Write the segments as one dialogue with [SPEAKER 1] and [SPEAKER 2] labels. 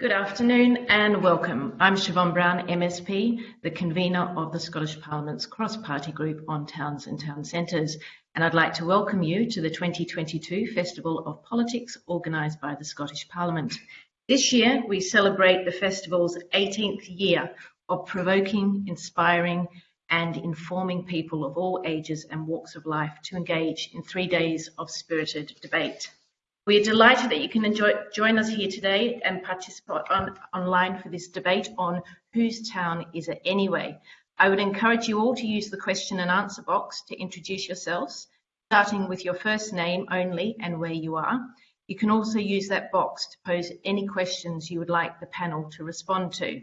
[SPEAKER 1] Good afternoon and welcome. I'm Siobhan Brown, MSP, the convener of the Scottish Parliament's cross-party group on towns and town centres, and I'd like to welcome you to the 2022 Festival of Politics organised by the Scottish Parliament. This year we celebrate the festival's 18th year of provoking, inspiring and informing people of all ages and walks of life to engage in three days of spirited debate. We are delighted that you can enjoy, join us here today and participate on, online for this debate on whose town is it anyway. I would encourage you all to use the question and answer box to introduce yourselves, starting with your first name only and where you are. You can also use that box to pose any questions you would like the panel to respond to.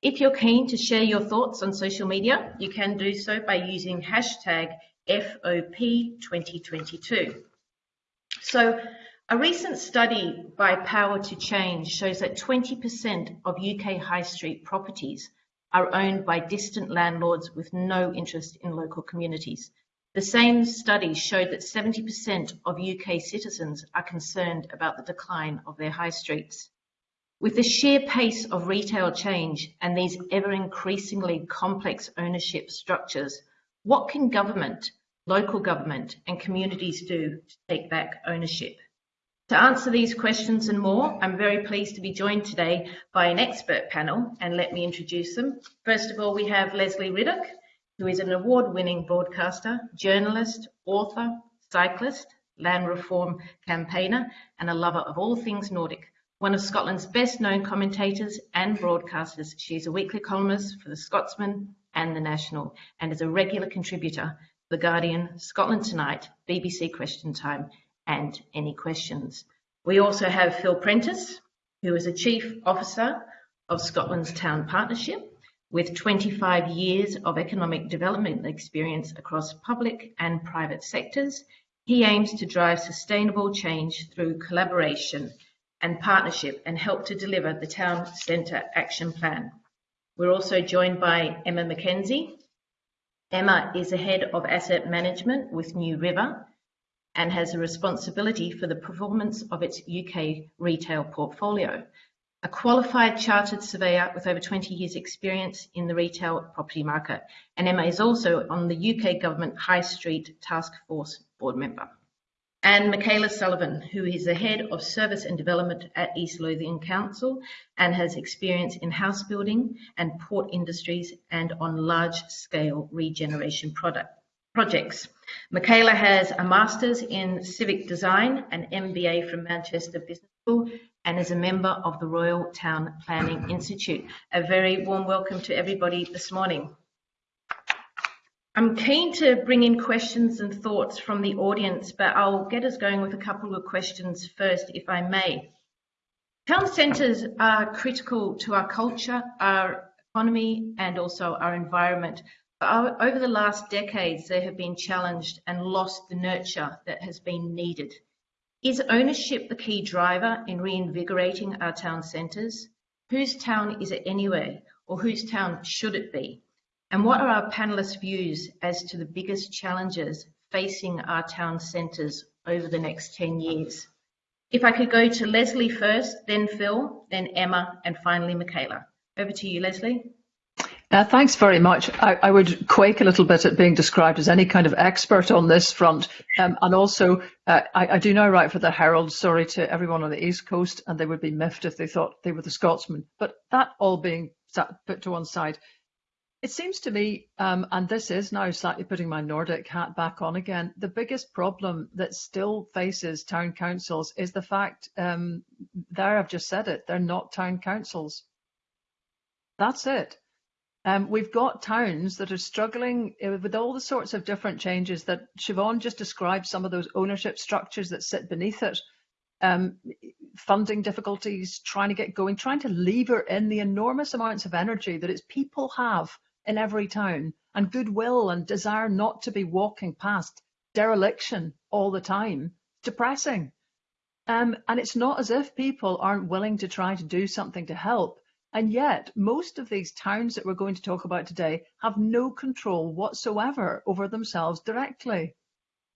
[SPEAKER 1] If you're keen to share your thoughts on social media, you can do so by using hashtag FOP2022. So a recent study by Power to Change shows that 20% of UK high street properties are owned by distant landlords with no interest in local communities. The same study showed that 70% of UK citizens are concerned about the decline of their high streets. With the sheer pace of retail change and these ever increasingly complex ownership structures, what can government, local government and communities do to take back ownership? To answer these questions and more, I'm very pleased to be joined today by an expert panel, and let me introduce them. First of all, we have Lesley Riddoch, who is an award-winning broadcaster, journalist, author, cyclist, land reform campaigner, and a lover of all things Nordic. One of Scotland's best-known commentators and broadcasters, she is a weekly columnist for The Scotsman and The National, and is a regular contributor to The Guardian, Scotland Tonight, BBC Question Time, and any questions. We also have Phil Prentice, who is a Chief Officer of Scotland's Town Partnership with 25 years of economic development experience across public and private sectors. He aims to drive sustainable change through collaboration and partnership and help to deliver the Town Centre Action Plan. We're also joined by Emma McKenzie. Emma is the Head of Asset Management with NewRiver and has a responsibility for the performance of its UK retail portfolio. A qualified chartered surveyor with over 20 years experience in the retail property market. And Emma is also on the UK Government High Street Task Force board member. And Michaela Sullivan, who is the Head of Service and Development at East Lothian Council and has experience in house building and port industries and on large scale regeneration projects. Michaela has a Master's in Civic Design, an MBA from Manchester Business School, and is a member of the Royal Town Planning Institute. A very warm welcome to everybody this morning. I'm keen to bring in questions and thoughts from the audience, but I'll get us going with a couple of questions first, if I may. Town centres are critical to our culture, our economy, and also our environment. Over the last decades, they have been challenged and lost the nurture that has been needed. Is ownership the key driver in reinvigorating our town centres? Whose town is it anyway, or whose town should it be? And what are our panellists' views as to the biggest challenges facing our town centres over the next 10 years? If I could go to Lesley first, then Phil, then Emma, and finally Michaela. Over to you, Lesley.
[SPEAKER 2] Uh, thanks very much. I, I, would quake a little bit at being described as any kind of expert on this front. Um, and also, uh, I, I, do now write for the Herald, sorry to everyone on the East Coast, and they would be miffed if they thought they were the Scotsman. But that all being put to one side, it seems to me, um, and this is now slightly putting my Nordic hat back on again, the biggest problem that still faces town councils is the fact, um, there I've just said it, they're not town councils. That's it. Um, we've got towns that are struggling uh, with all the sorts of different changes that Siobhan just described, some of those ownership structures that sit beneath it, um, funding difficulties, trying to get going, trying to lever in the enormous amounts of energy that its people have in every town and goodwill and desire not to be walking past dereliction all the time. Depressing. Um, and it's not as if people aren't willing to try to do something to help. And yet, most of these towns that we're going to talk about today have no control whatsoever over themselves directly.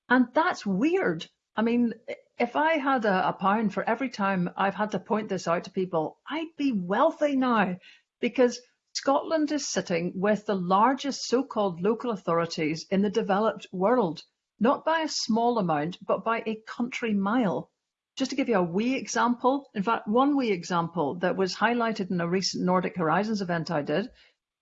[SPEAKER 2] And that's weird. I mean, if I had a, a pound for every time I've had to point this out to people, I'd be wealthy now because Scotland is sitting with the largest so-called local authorities in the developed world, not by a small amount, but by a country mile. Just to give you a wee example, in fact, one wee example that was highlighted in a recent Nordic Horizons event I did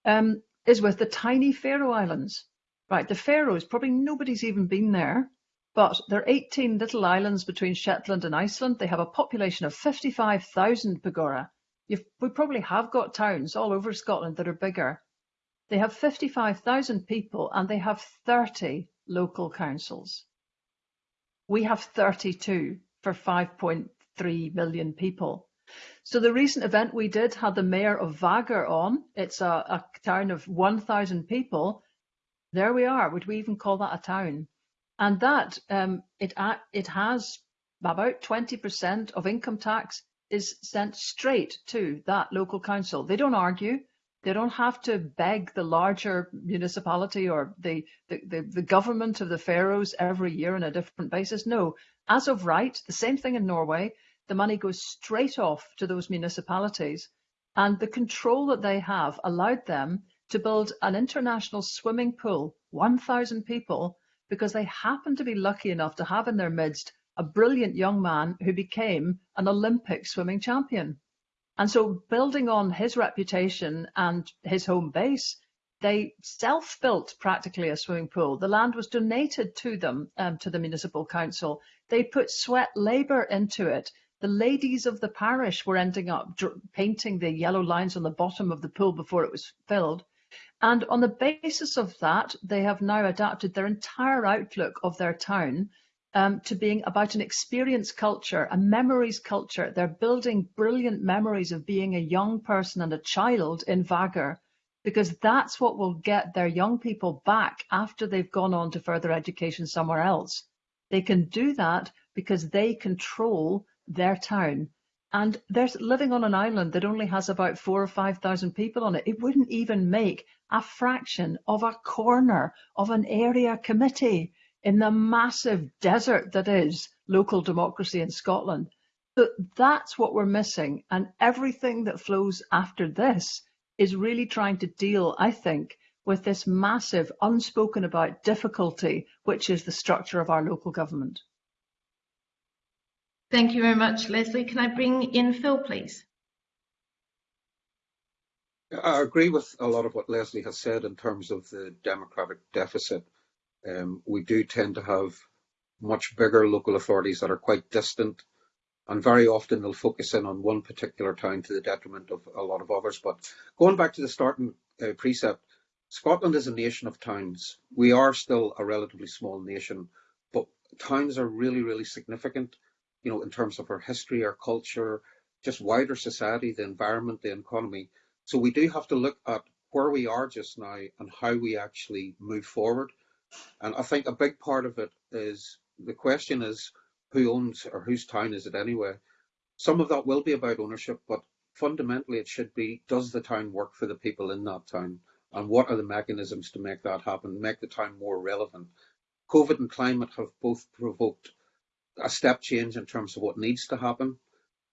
[SPEAKER 2] um, is with the tiny Faroe Islands. Right, the Faroes, probably nobody's even been there, but they're 18 little islands between Shetland and Iceland. They have a population of 55,000 Pagora. We probably have got towns all over Scotland that are bigger. They have 55,000 people and they have 30 local councils. We have 32 for 5.3 million people. So the recent event we did had the mayor of Vágur on. It's a, a town of 1,000 people. There we are. Would we even call that a town? And that um, it it has about 20% of income tax is sent straight to that local council. They don't argue. They don't have to beg the larger municipality or the, the, the, the, government of the Faroes every year on a different basis. No, as of right, the same thing in Norway, the money goes straight off to those municipalities. And the control that they have allowed them to build an international swimming pool, 1,000 people, because they happen to be lucky enough to have in their midst a brilliant young man who became an Olympic swimming champion. And so building on his reputation and his home base, they self-built practically a swimming pool. The land was donated to them, um, to the municipal council. They put sweat labour into it. The ladies of the parish were ending up painting the yellow lines on the bottom of the pool before it was filled. And on the basis of that, they have now adapted their entire outlook of their town um, to being about an experience culture, a memories culture. They're building brilliant memories of being a young person and a child in Vágur, because that's what will get their young people back after they've gone on to further education somewhere else. They can do that because they control their town. And they're living on an island that only has about four or 5,000 people on it. It wouldn't even make a fraction of a corner of an area committee in the massive desert that is local democracy in Scotland. So that's what we're missing. And everything that flows after this is really trying to deal, I think, with this massive unspoken about difficulty, which is the structure of our local government.
[SPEAKER 1] Thank you very much, Lesley. Can I bring in Phil, please?
[SPEAKER 3] I agree with a lot of what Lesley has said in terms of the democratic deficit um, we do tend to have much bigger local authorities that are quite distant and very often they'll focus in on one particular town to the detriment of a lot of others. But going back to the starting uh, precept, Scotland is a nation of towns. We are still a relatively small nation, but towns are really, really significant, you know, in terms of our history, our culture, just wider society, the environment, the economy. So we do have to look at where we are just now and how we actually move forward. And I think a big part of it is the question is who owns or whose town is it anyway? Some of that will be about ownership, but fundamentally it should be does the town work for the people in that town? And what are the mechanisms to make that happen, make the town more relevant? COVID and climate have both provoked a step change in terms of what needs to happen.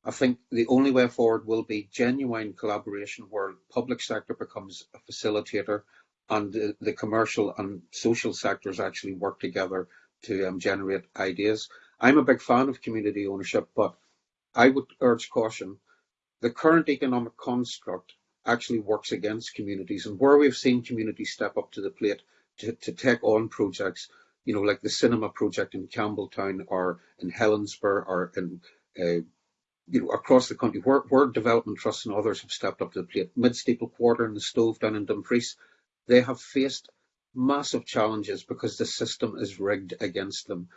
[SPEAKER 3] I think the only way forward will be genuine collaboration where public sector becomes a facilitator and the, the, commercial and social sectors actually work together to um, generate ideas. I'm a big fan of community ownership, but I would urge caution. The current economic construct actually works against communities, and where we've seen communities step up to the plate to, to take on projects, you know, like the cinema project in Campbeltown or in Helensburgh or in uh, you know, across the country, where, where development trusts and others have stepped up to the plate. Mid Steeple Quarter and the Stove down in Dumfries, they have faced massive challenges because the system is rigged against them.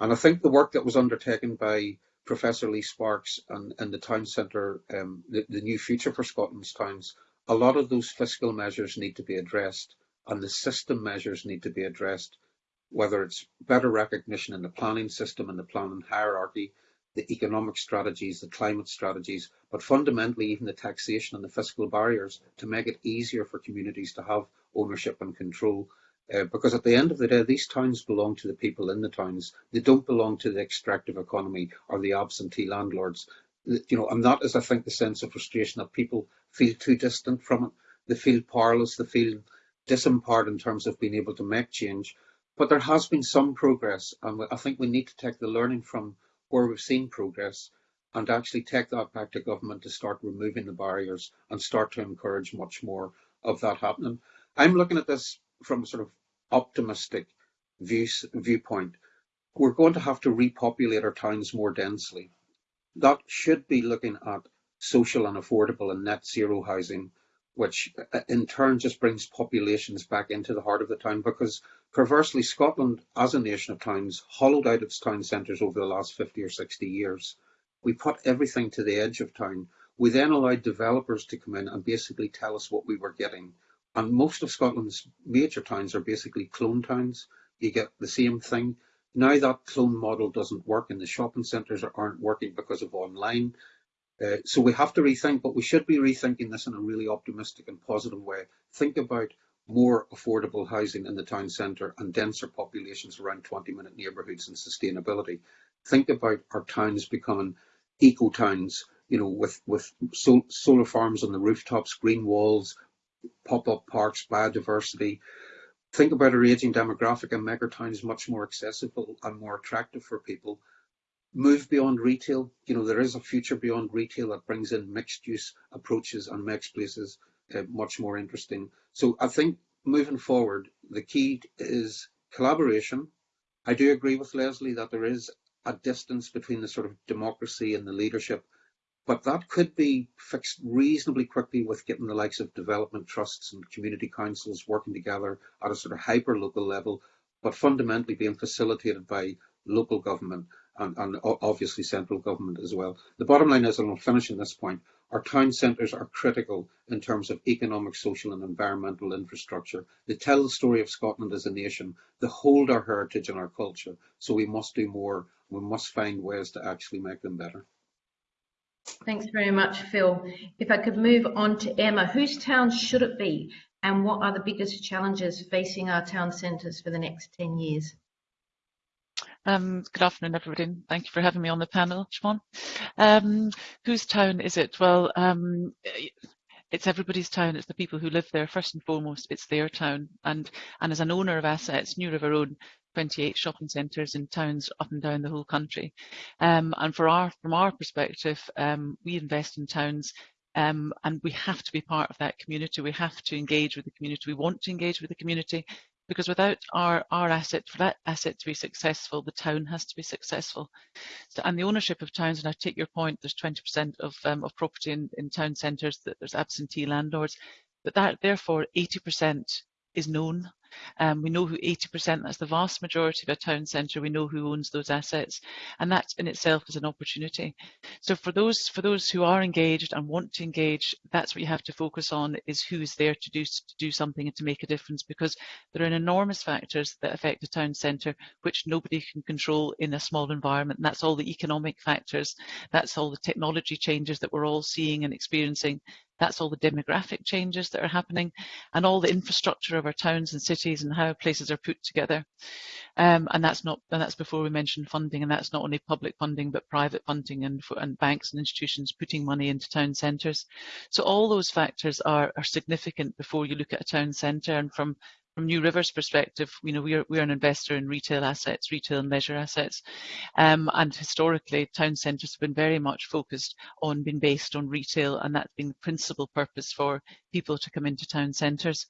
[SPEAKER 3] And I think the work that was undertaken by Professor Leigh Sparks and, and the Town Centre, um, the, the new future for Scotland's towns, a lot of those fiscal measures need to be addressed and the system measures need to be addressed, whether it's better recognition in the planning system and the planning hierarchy, the economic strategies, the climate strategies, but fundamentally even the taxation and the fiscal barriers to make it easier for communities to have ownership and control Uh, because at the end of the day, these towns belong to the people in the towns. They don't belong to the extractive economy or the absentee landlords. You know, and that is, I think, the sense of frustration that people feel too distant from it. They feel powerless. They feel disempowered in terms of being able to make change. But there has been some progress, and I think we need to take the learning from where we've seen progress and actually take that back to government to start removing the barriers and start to encourage much more of that happening. I'm looking at this from a sort of optimistic views, viewpoint. We're going to have to repopulate our towns more densely. That should be looking at social and affordable and net zero housing, which uh, in turn just brings populations back into the heart of the town because perversely Scotland as a nation of towns hollowed out its town centres over the last 50 or 60 years we put everything to the edge of town. We then allowed developers to come in and basically tell us what we were getting. And most of Scotland's major towns are basically clone towns. You get the same thing. Now that clone model doesn't work and the shopping centres aren't working because of online. Uh, so we have to rethink, but we should be rethinking this in a really optimistic and positive way. Think about more affordable housing in the town centre and denser populations around 20 minute neighbourhoods and sustainability. Think about our towns becoming eco towns, you know, with with sol solar farms on the rooftops, green walls, pop-up parks, biodiversity. Think about our aging demographic and make our towns much more accessible and more attractive for people. Move beyond retail. You know, there is a future beyond retail that brings in mixed use approaches and makes places uh, much more interesting. So I think moving forward, the key is collaboration. I do agree with Lesley that there is a distance between the sort of democracy and the leadership. But that could be fixed reasonably quickly with getting the likes of development trusts and community councils working together at a sort of hyper local level, but fundamentally being facilitated by local government and, and obviously central government as well. The bottom line is, and I'll finish on this point, our town centres are critical in terms of economic, social and environmental infrastructure. They tell the story of Scotland as a nation. They hold our heritage and our culture. So we must do more. We must find ways to actually make them better.
[SPEAKER 1] Thanks very much, Phil. If I could move on to Emma, whose town should it be and what are the biggest challenges facing our town centres for the next 10 years?
[SPEAKER 4] Um, good afternoon, everybody. Thank you for having me on the panel, Siobhan. Um, whose town is it? Well, um, it's everybody's town. It's the people who live there. First and foremost, it's their town. And and as an owner of assets, NewRiver own 28 shopping centres in towns up and down the whole country. Um, and for our from our perspective, um, we invest in towns um, and we have to be part of that community. We have to engage with the community. We want to engage with the community because without our, our asset, for that asset to be successful, the town has to be successful. So, and the ownership of towns, and I take your point, there's 20% of, um, of property in, in town centres that there's absentee landlords, but that therefore 80% is known um, we know who 80%, that's the vast majority of a town centre, we know who owns those assets. And that in itself is an opportunity. So for those, for those who are engaged and want to engage, that's what you have to focus on is who's there to do, to do something and to make a difference because there are enormous factors that affect a town centre which nobody can control in a small environment. And that's all the economic factors, that's all the technology changes that we're all seeing and experiencing that's all the demographic changes that are happening and all the infrastructure of our towns and cities and how places are put together. Um, and that's not, and that's before we mention funding, and that's not only public funding, but private funding and, and banks and institutions putting money into town centres. So all those factors are, are significant before you look at a town centre. And from from NewRiver's perspective, you know, we're, we're an investor in retail assets, retail and leisure assets. Um, and historically, town centres have been very much focused on being based on retail, and that's been the principal purpose for people to come into town centres.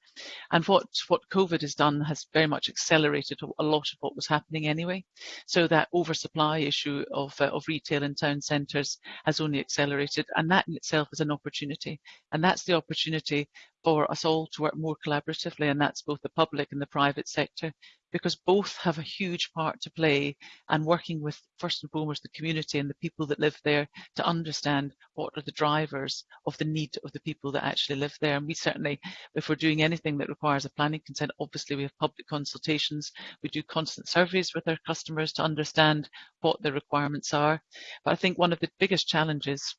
[SPEAKER 4] And what, what COVID has done has very much accelerated a lot of what was happening anyway. So that oversupply issue of, uh, of retail in town centres has only accelerated, and that in itself is an opportunity. And that's the opportunity for us all to work more collaboratively, and that's both the public and the private sector, because both have a huge part to play and working with first and foremost the community and the people that live there to understand what are the drivers of the need of the people that actually live there. And we certainly, if we're doing anything that requires a planning consent, obviously we have public consultations, we do constant surveys with our customers to understand what their requirements are. But I think one of the biggest challenges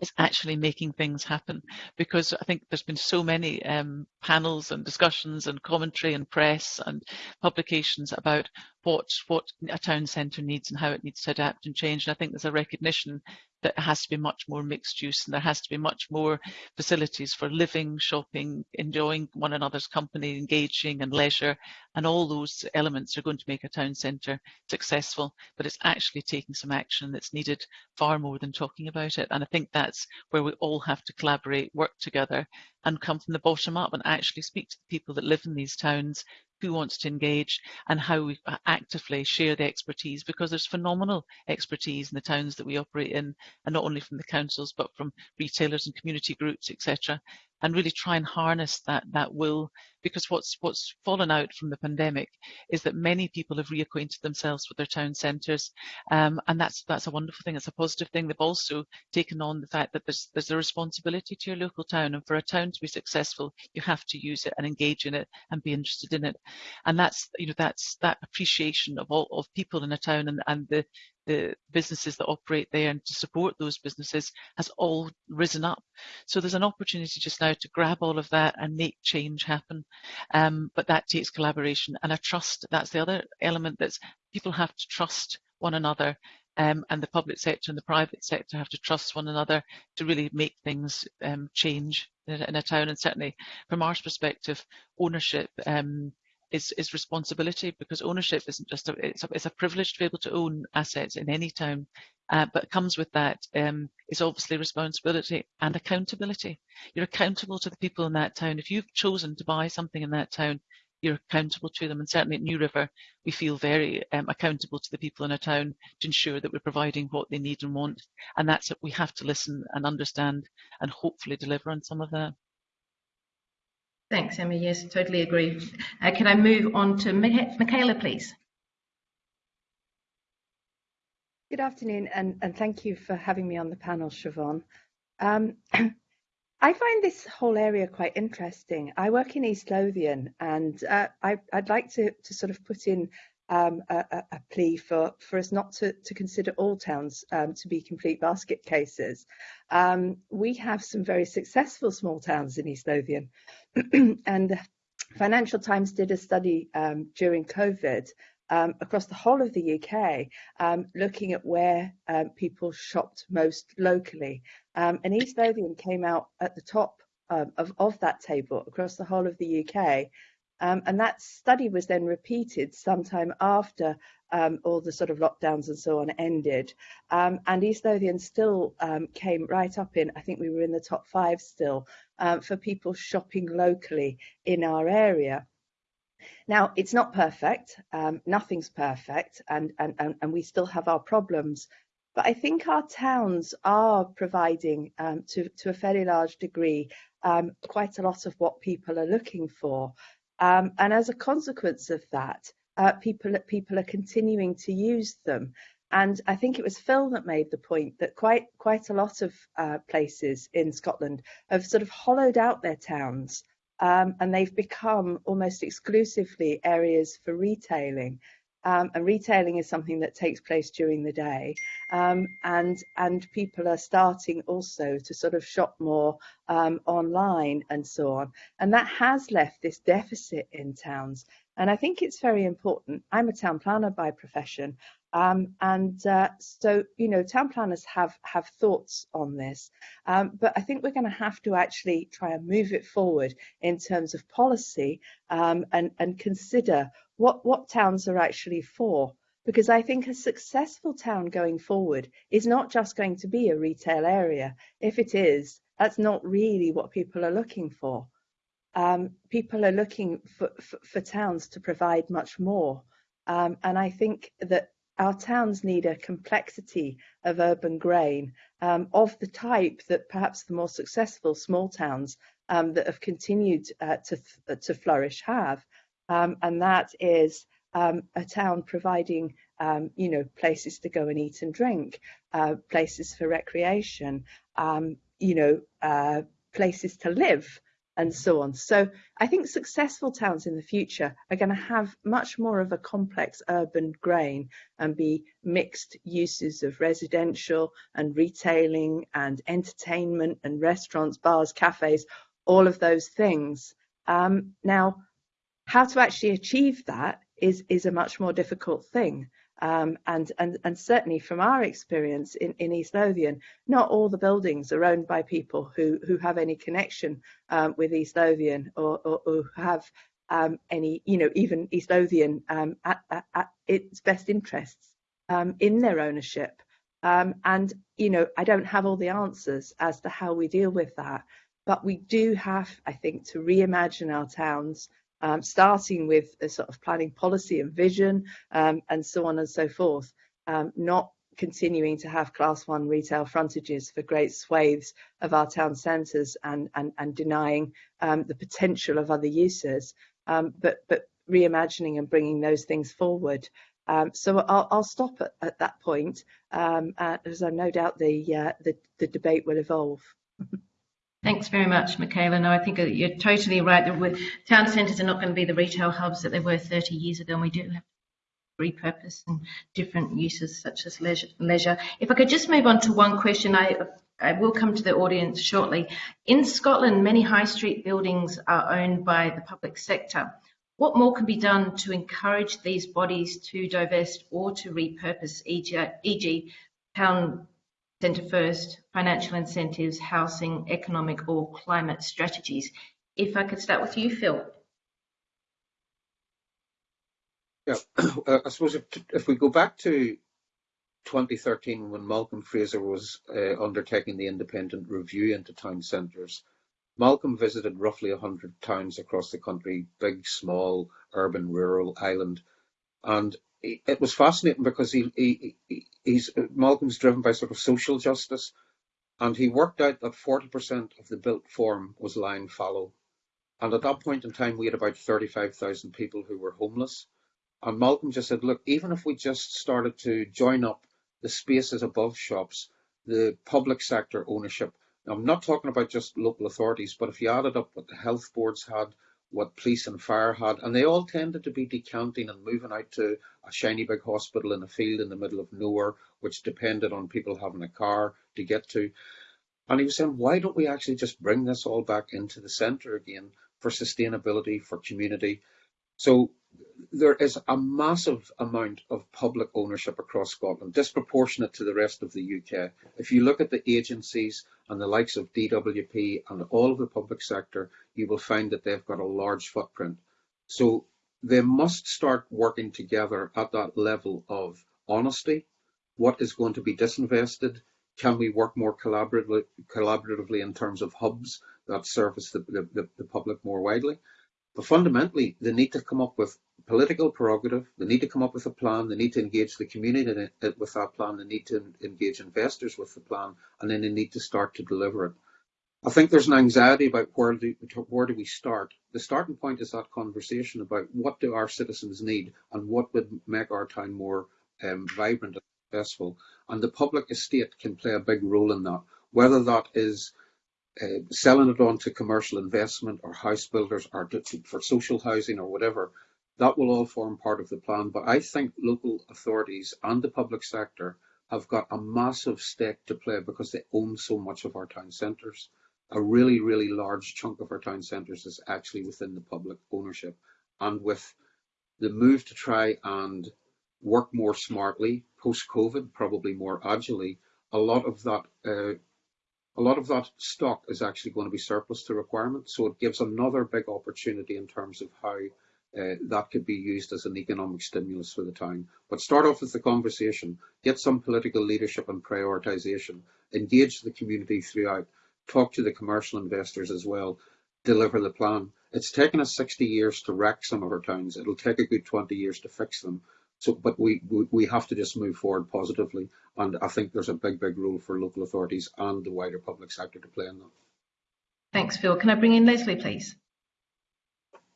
[SPEAKER 4] is actually making things happen. Because I think there's been so many um, panels and discussions and commentary and press and publications about what what a town centre needs and how it needs to adapt and change. And I think there's a recognition that it has to be much more mixed use and there has to be much more facilities for living, shopping, enjoying one another's company, engaging and leisure. And all those elements are going to make a town centre successful. But it's actually taking some action that's needed far more than talking about it. And I think that's where we all have to collaborate, work together and come from the bottom up and actually speak to the people that live in these towns who wants to engage and how we actively share the expertise because there's phenomenal expertise in the towns that we operate in and not only from the councils but from retailers and community groups etc and really try and harness that that will because what's what's fallen out from the pandemic is that many people have reacquainted themselves with their town centres um, and that's that's a wonderful thing it's a positive thing. They've also taken on the fact that there's there's a responsibility to your local town and for a town to be successful you have to use it and engage in it and be interested in it. And that's you know that's that appreciation of all of people in a town and, and the the businesses that operate there and to support those businesses has all risen up. So there's an opportunity just now to grab all of that and make change happen. Um, but that takes collaboration and a trust. That's the other element that's people have to trust one another um, and the public sector and the private sector have to trust one another to really make things um, change in a, in a, town. And certainly from our perspective, ownership um, is, is responsibility because ownership isn't just a it's, a it's, a privilege to be able to own assets in any town, uh, but comes with that um, is obviously responsibility and accountability. You're accountable to the people in that town. If you've chosen to buy something in that town, you're accountable to them. And certainly at NewRiver, we feel very um, accountable to the people in a town to ensure that we're providing what they need and want. And that's it. We have to listen and understand and hopefully deliver on some of that.
[SPEAKER 1] Thanks, Emma. Yes, totally agree. Uh, can I move on to Michaela, please?
[SPEAKER 5] Good afternoon, and, and thank you for having me on the panel, Siobhan. Um, I find this whole area quite interesting. I work in East Lothian, and uh, I, would like to, to sort of put in um, a, a, plea for, for us not to, to consider all towns um, to be complete basket cases. Um, we have some very successful small towns in East Lothian, and Financial Times did a study um, during COVID um, across the whole of the UK, um, looking at where people shopped most locally. And East Lothian came out at the top of, of that table across the whole of the UK. Um, and that study was then repeated sometime after um, all the sort of lockdowns and so on ended. Um, and East Lothian still um, came right up in, I think we were in the top five still, um, for people shopping locally in our area. Now, it's not perfect, um, nothing's perfect, and, and, and, and we still have our problems. But I think our towns are providing, to, to a fairly large degree, quite a lot of what people are looking for. Um, and as a consequence of that, uh, people, people are continuing to use them. And I think it was Phil that made the point that quite quite a lot of uh, places in Scotland have sort of hollowed out their towns um, and they've become almost exclusively areas for retailing. Um, and retailing is something that takes place during the day. Um, and and people are starting also to sort of shop more um, online and so on. And that has left this deficit in towns. And I think it's very important. I'm a town planner by profession. Um, and uh, so, you know, town planners have have thoughts on this, um, but I think we're going to have to actually try and move it forward in terms of policy um, and and consider what what towns are actually for. Because I think a successful town going forward is not just going to be a retail area. If it is, that's not really what people are looking for. Um, people are looking for, for, for, towns to provide much more. Um, and I think that our towns need a complexity of urban grain um, of the type that perhaps the more successful small towns um, that have continued uh, to, to flourish have. Um, and that is um, a town providing, um, you know, places to go and eat and drink, uh, places for recreation, um, you know, uh, places to live, and so on. So I think successful towns in the future are going to have much more of a complex urban grain and be mixed uses of residential and retailing and entertainment and restaurants, bars, cafes, all of those things. Um, now, how to actually achieve that is, is a much more difficult thing. Um, and, and, and certainly from our experience in, in East Lothian, not all the buildings are owned by people who, who have any connection um, with East Lothian or, or, or have um, any, you know, even East Lothian um, at, at, at, its best interests um, in their ownership. Um, and, you know, I don't have all the answers as to how we deal with that, but we do have, I think, to reimagine our towns um, starting with a sort of planning policy and vision um, and so on and so forth, um, not continuing to have class one retail frontages for great swathes of our town centres and, and, and denying um, the potential of other uses, um, but, but reimagining and bringing those things forward. Um, so I'll, I'll stop at, at that point, uh, as I no doubt the, uh, the, the debate will evolve.
[SPEAKER 1] Thanks very much, Michaela. No, I think uh, you're totally right. Town centres are not going to be the retail hubs that they were 30 years ago, and we do have to repurpose and different uses such as leisure. If I could just move on to one question, I, I will come to the audience shortly. In Scotland, many high street buildings are owned by the public sector. What more can be done to encourage these bodies to divest or to repurpose, e.g., town centre first, financial incentives, housing, economic or climate strategies. If I could start with you, Phil.
[SPEAKER 3] Yeah, uh, I suppose if, if, we go back to 2013 when Malcolm Fraser was uh, undertaking the independent review into town centres, Malcolm visited roughly 100 towns across the country, big, small, urban, rural, island, and it was fascinating because he, he, he's Malcolm's driven by sort of social justice, and he worked out that 40% of the built form was lying fallow. And at that point in time, we had about 35,000 people who were homeless. And Malcolm just said, look, even if we just started to join up the spaces above shops, the public sector ownership, Now, I'm not talking about just local authorities, but if you added up what the health boards had, what police and fire had, and they all tended to be decanting and moving out to a shiny big hospital in a field in the middle of nowhere, which depended on people having a car to get to. And he was saying, why don't we actually just bring this all back into the centre again for sustainability, for community? So there is a massive amount of public ownership across Scotland, disproportionate to the rest of the UK. If you look at the agencies and the likes of DWP and all of the public sector, you will find that they've got a large footprint. So they must start working together at that level of honesty. What is going to be disinvested? Can we work more collaboratively, collaboratively in terms of hubs that service the, the, the public more widely? But fundamentally, they need to come up with political prerogative. They need to come up with a plan. They need to engage the community with that plan. They need to engage investors with the plan, and then they need to start to deliver it. I think there's an anxiety about where do, where do we start. The starting point is that conversation about what do our citizens need and what would make our town more um, vibrant and successful. And the public estate can play a big role in that, whether that is uh, selling it on to commercial investment or house builders or for social housing or whatever, that will all form part of the plan. But I think local authorities and the public sector have got a massive stake to play because they own so much of our town centres. A really, really large chunk of our town centres is actually within the public ownership. And with the move to try and work more smartly post COVID, probably more agilely, a lot of that uh, a lot of that stock is actually going to be surplus to requirement. So it gives another big opportunity in terms of how uh, that could be used as an economic stimulus for the town. But start off with the conversation, get some political leadership and prioritisation, engage the community throughout, talk to the commercial investors as well, deliver the plan. It's taken us 60 years to wreck some of our towns. It'll take a good 20 years to fix them. So, but we, we, we have to just move forward positively. And I think there's a big, big role for local authorities and the wider public sector to play in that.
[SPEAKER 1] Thanks, Phil. Can I bring in Lesley, please?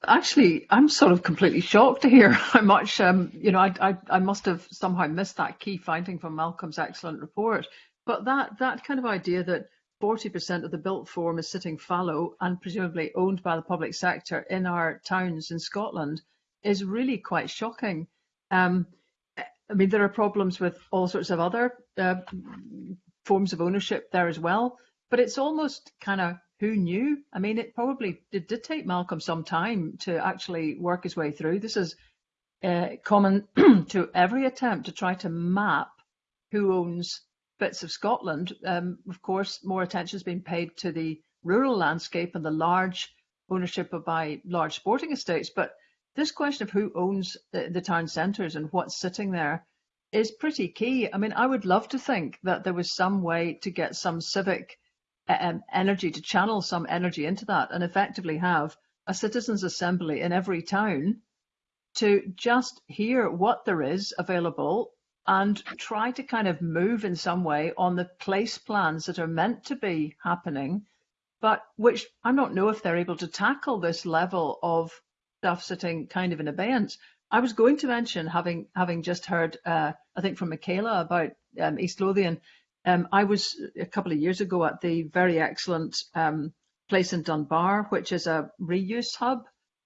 [SPEAKER 2] Actually, I'm sort of completely shocked to hear how much, um, you know, I, I, I must have somehow missed that key finding from Malcolm's excellent report. But that, that kind of idea that 40% of the built form is sitting fallow and presumably owned by the public sector in our towns in Scotland is really quite shocking. Um, I mean, there are problems with all sorts of other uh, forms of ownership there as well, but it's almost kind of who knew? I mean, it probably it did take Malcolm some time to actually work his way through. This is uh, common to every attempt to try to map who owns bits of Scotland. Um, of course, more attention has been paid to the rural landscape and the large ownership of by large sporting estates, but this question of who owns the, the town centres and what's sitting there is pretty key. I mean, I would love to think that there was some way to get some civic um, energy, to channel some energy into that and effectively have a citizens' assembly in every town to just hear what there is available and try to kind of move in some way on the place plans that are meant to be happening, but which I don't know if they're able to tackle this level of stuff sitting kind of in abeyance. I was going to mention, having having just heard, uh, I think from Michaela about um, East Lothian, um, I was a couple of years ago at the very excellent um, place in Dunbar, which is a reuse hub,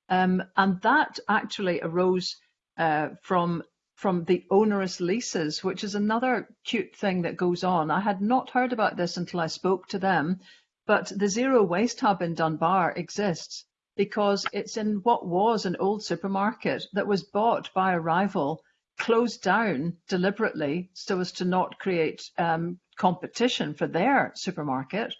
[SPEAKER 2] um, and that actually arose uh, from from the onerous leases, which is another cute thing that goes on. I had not heard about this until I spoke to them, but the zero waste hub in Dunbar exists because it's in what was an old supermarket that was bought by a rival, closed down deliberately so as to not create um, competition for their supermarket,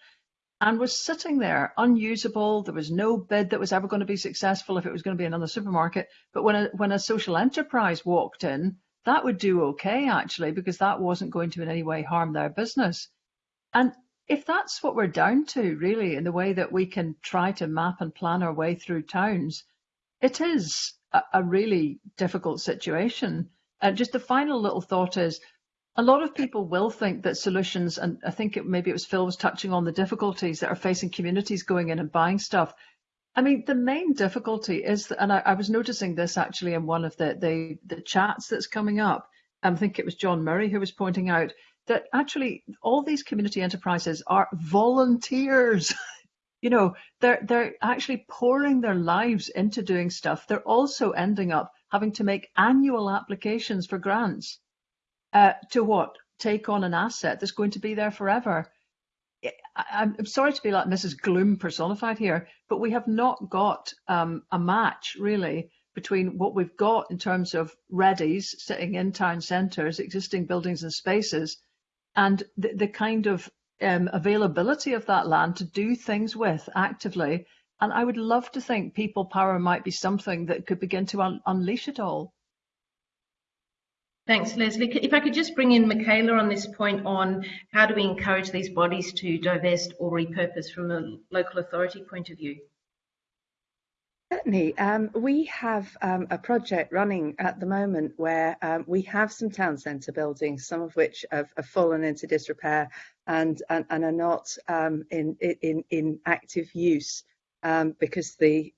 [SPEAKER 2] and was sitting there unusable. There was no bid that was ever going to be successful if it was going to be another supermarket. But when a, when a social enterprise walked in, that would do okay actually because that wasn't going to in any way harm their business. And if that's what we're down to, really, in the way that we can try to map and plan our way through towns, it is a, a really difficult situation. And just the final little thought is a lot of people will think that solutions, and I think it, maybe it was Phil was touching on the difficulties that are facing communities going in and buying stuff. I mean, the main difficulty is, that, and I, I was noticing this actually in one of the, the, the chats that's coming up. I think it was John Murray who was pointing out that actually all these community enterprises are volunteers. you know, they're they're actually pouring their lives into doing stuff. They're also ending up having to make annual applications for grants. Uh, to what? Take on an asset that's going to be there forever. I, am sorry to be like Mrs. Gloom personified here, but we have not got um, a match really between what we've got in terms of readies sitting in town centres, existing buildings and spaces, and the, the kind of um, availability of that land to do things with actively. And I would love to think people power might be something that could begin to un unleash it all.
[SPEAKER 1] Thanks, Lesley. If I could just bring in Michaela on this point on how do we encourage these bodies to divest or repurpose from a local authority point of view?
[SPEAKER 5] Certainly. Um, we have um, a project running at the moment where um, we have some town centre buildings, some of which have, have fallen into disrepair and, and, and are not um, in, in, in active use um, because the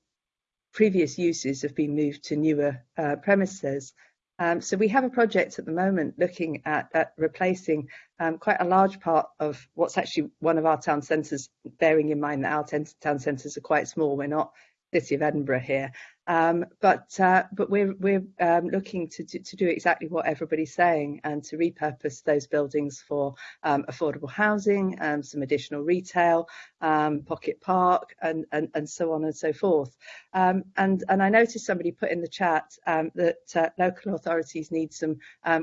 [SPEAKER 5] previous uses have been moved to newer uh, premises. Um, so we have a project at the moment looking at, at replacing um, quite a large part of what's actually one of our town centres, bearing in mind that our town centres are quite small. We're not City of Edinburgh here. Um, but uh, but we're we're um, looking to, to, to do exactly what everybody's saying and to repurpose those buildings for um, affordable housing, um, some additional retail, um, pocket park, and, and and so on and so forth. Um, and and I noticed somebody put in the chat that uh, local authorities need some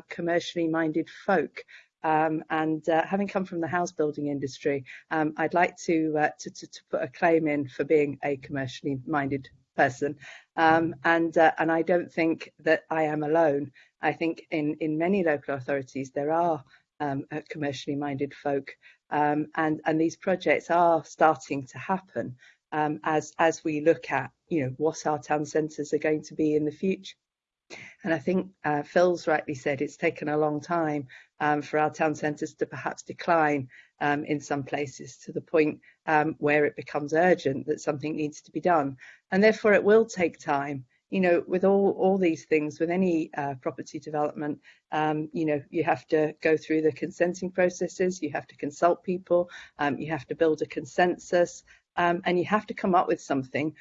[SPEAKER 5] commercially minded folk um, and uh, having come from the house building industry, um, I'd like to, uh, to, to, to, put a claim in for being a commercially minded person. Um, and, uh, and I don't think that I am alone. I think in, in many local authorities there are um, uh, commercially minded folk um, and, and these projects are starting to happen um, as, as we look at you know, what our town centres are going to be in the future. And I think uh, Phil's rightly said it's taken a long time um, for our town centres to perhaps decline um, in some places to the point um, where it becomes urgent that something needs to be done. And therefore it will take time. you know, with all, all these things, with any uh, property development, um, you know, you have to go through the consenting processes, you have to consult people, um, you have to build a consensus, um, and you have to come up with something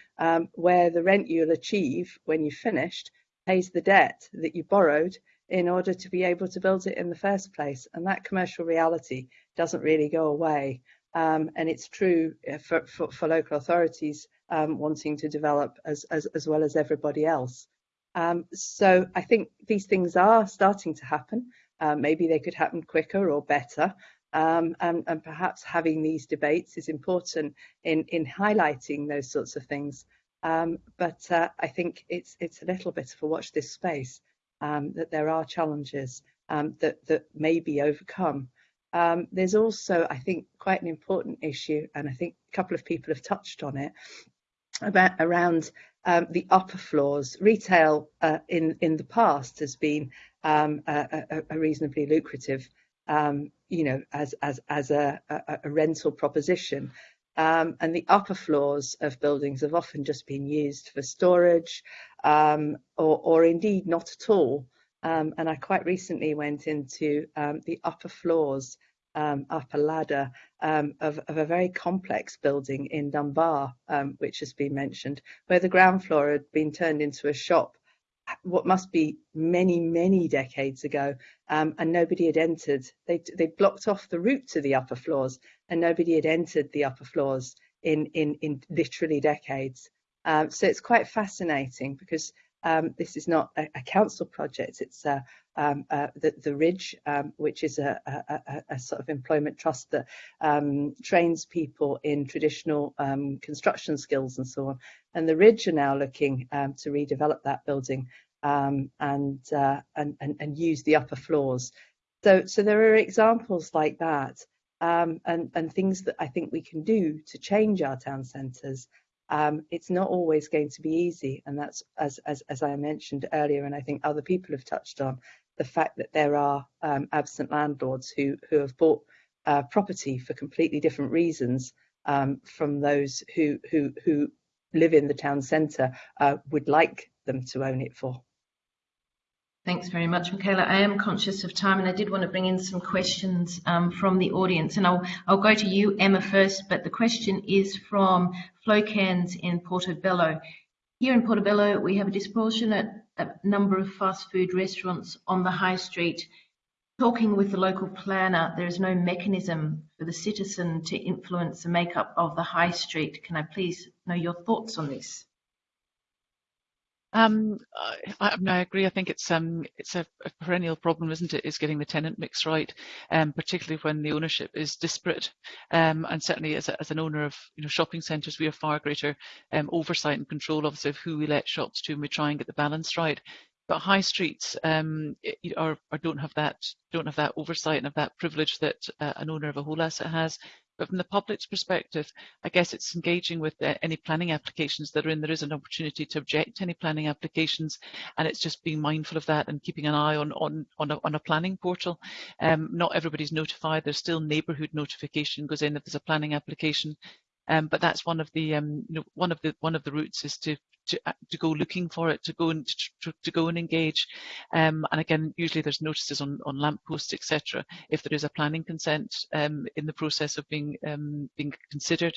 [SPEAKER 5] where the rent you'll achieve when you've finished pays the debt that you borrowed in order to be able to build it in the first place. And that commercial reality doesn't really go away. Um, and it's true uh, for, for, for local authorities um, wanting to develop as, as, as well as everybody else. Um, so I think these things are starting to happen. Uh, maybe they could happen quicker or better. Um, and, and, perhaps having these debates is important in, in highlighting those sorts of things. Um, but uh, I think it's it's a little bit of a watch this space um, that there are challenges um, that that may be overcome. Um, there's also, I think, quite an important issue, and I think a couple of people have touched on it, about around um, the upper floors. Retail uh, in in the past has been um, a, a, a, reasonably lucrative, you know, as as as a, a rental proposition. Um, and the upper floors of buildings have often just been used for storage, um, or, or indeed not at all. Um, and I quite recently went into the upper floors um, up a ladder um, of, of, a very complex building in Dunbar, um, which has been mentioned, where the ground floor had been turned into a shop, what must be many, many decades ago, um, and nobody had entered. They they blocked off the route to the upper floors, and nobody had entered the upper floors in in in literally decades. Um, so it's quite fascinating because um, this is not a, a, council project. It's uh, um, uh, the, the, Ridge, um, which is a, a, a, sort of employment trust that um, trains people in traditional um, construction skills and so on. And the Ridge are now looking um, to redevelop that building and, uh, and, and, and use the upper floors. So, so there are examples like that. Um, and, and things that I think we can do to change our town centres um, it's not always going to be easy. And that's, as, as, as I mentioned earlier, and I think other people have touched on, the fact that there are um, absent landlords who, who have bought uh, property for completely different reasons um, from those who, who, who live in the town centre uh, would like them to own it for.
[SPEAKER 1] Thanks very much, Michaela. I am conscious of time and I did want to bring in some questions um, from the audience and I'll, I'll go to you, Emma, first, but the question is from Flocans in Portobello. Here in Portobello, we have a disproportionate uh, number of fast food restaurants on the high street. Talking with the local planner, there is no mechanism for the citizen to influence the makeup of the high street. Can I please know your thoughts on this?
[SPEAKER 4] Um, I, I, agree. I think it's um, it's a, a, perennial problem, isn't it? Is getting the tenant mix right, um, particularly when the ownership is disparate. Um, and certainly, as, a, as, an owner of you know shopping centres, we have far greater um, oversight and control, obviously, of who we let shops to, and we try and get the balance right. But high streets um, are, are, don't have that don't have that oversight and have that privilege that uh, an owner of a whole asset has. But from the public's perspective, I guess it's engaging with uh, any planning applications that are in. There is an opportunity to object to any planning applications, and it's just being mindful of that and keeping an eye on on on a, on a planning portal. Um, not everybody's notified. There's still neighbourhood notification goes in if there's a planning application. Um, but that's one of the um, you know, one of the one of the routes is to to, uh, to go looking for it, to go and to, to go and engage. Um, and again, usually there's notices on, on lampposts, etc. If there is a planning consent um, in the process of being um, being considered.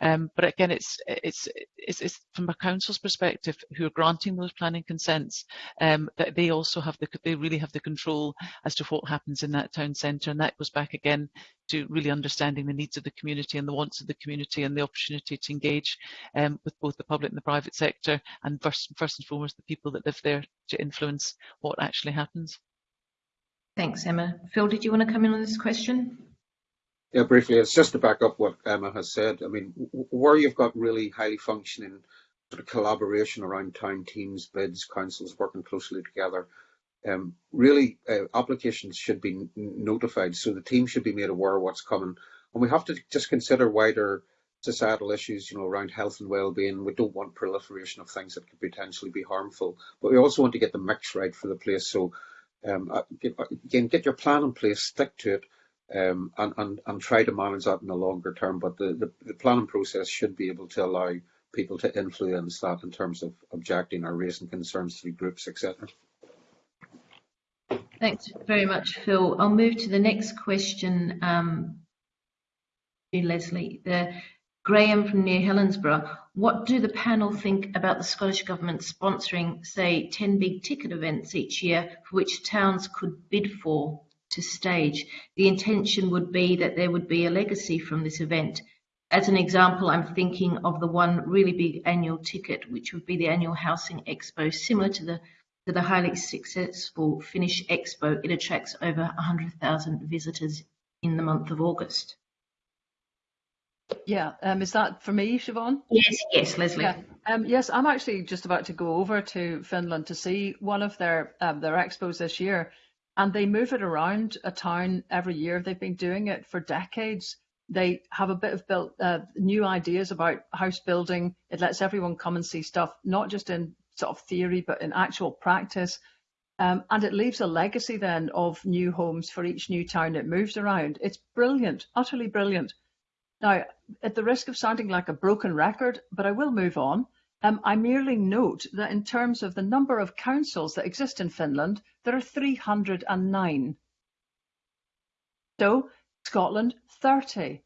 [SPEAKER 4] Um, but again, it's, it's, it's it's from a council's perspective, who are granting those planning consents, um, that they also have the they really have the control as to what happens in that town centre, and that goes back again to really understanding the needs of the community and the wants of the community and the opportunity to engage um, with both the public and the private sector and first, first and foremost the people that live there to influence what actually happens.
[SPEAKER 1] Thanks, Emma. Phil, did you want to come in on this question?
[SPEAKER 3] Yeah, briefly, it's just to back up what Emma has said. I mean, where you've got really highly functioning sort of collaboration around town teams, bids, councils working closely together, um, really uh, applications should be notified so the team should be made aware of what's coming and we have to just consider wider societal issues you know around health and well-being we don't want proliferation of things that could potentially be harmful but we also want to get the mix right for the place so um, uh, uh, again get your plan in place stick to it um, and, and, and try to manage that in the longer term but the, the, the planning process should be able to allow people to influence that in terms of objecting or raising concerns through groups, etc.
[SPEAKER 1] Thanks very much, Phil. I'll move to the next question, um, Lesley. The, Graham from near Helensburgh. What do the panel think about the Scottish Government sponsoring, say, 10 big ticket events each year for which towns could bid for to stage? The intention would be that there would be a legacy from this event. As an example, I'm thinking of the one really big annual ticket, which would be the annual Housing Expo, similar to the to the highly successful Finnish Expo. It attracts over 100,000 visitors in the month of August.
[SPEAKER 2] Yeah, um, is that for me, Siobhan?
[SPEAKER 1] Yes, yes, Lesley.
[SPEAKER 2] Yeah. Um, yes, I'm actually just about to go over to Finland to see one of their um, their expos this year, and they move it around a town every year. They've been doing it for decades. They have a bit of built uh, new ideas about house building. It lets everyone come and see stuff, not just in sort of theory, but in actual practice. Um, and it leaves a legacy then of new homes for each new town it moves around. It's brilliant, utterly brilliant. Now, at the risk of sounding like a broken record, but I will move on, um, I merely note that in terms of the number of councils that exist in Finland, there are 309. So, Scotland, 30.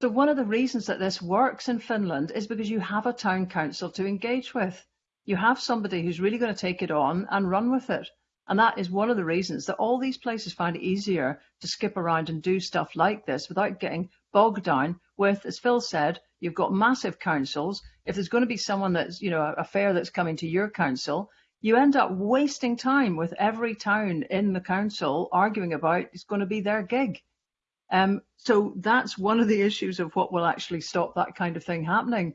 [SPEAKER 2] So one of the reasons that this works in Finland is because you have a town council to engage with. You have somebody who's really going to take it on and run with it. And that is one of the reasons that all these places find it easier to skip around and do stuff like this without getting bogged down with, as Phil said, you've got massive councils. If there's going to be someone that's, you know, a fair that's coming to your council, you end up wasting time with every town in the council arguing about it's going to be their gig. Um, so that's one of the issues of what will actually stop that kind of thing happening.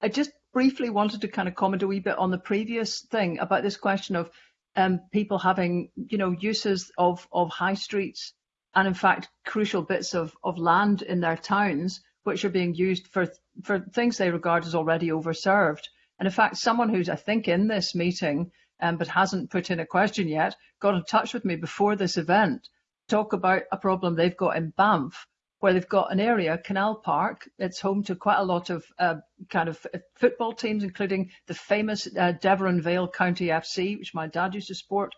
[SPEAKER 2] I just briefly wanted to kind of comment a wee bit on the previous thing about this question of um, people having, you know, uses of, of high streets and in fact crucial bits of, of land in their towns which are being used for for things they regard as already overserved. And in fact, someone who's I think in this meeting um, but hasn't put in a question yet got in touch with me before this event talk about a problem they've got in Banff where they've got an area, Canal Park. It's home to quite a lot of uh, kind of football teams, including the famous uh, Devon Vale County FC, which my dad used to support.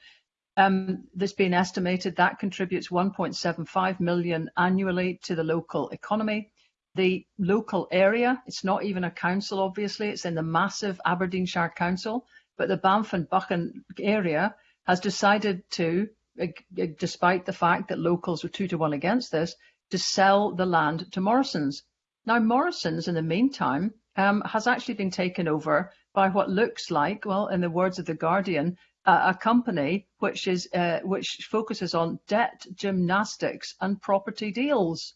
[SPEAKER 2] Um, there's been estimated that contributes 1.75 million annually to the local economy. The local area, it's not even a council, obviously, it's in the massive Aberdeenshire Council, but the Banff and Buchan area has decided to, uh, despite the fact that locals were two to one against this, to sell the land to Morrison's. Now, Morrison's, in the meantime, um, has actually been taken over by what looks like, well, in the words of the Guardian, uh, a company which is uh, which focuses on debt gymnastics and property deals.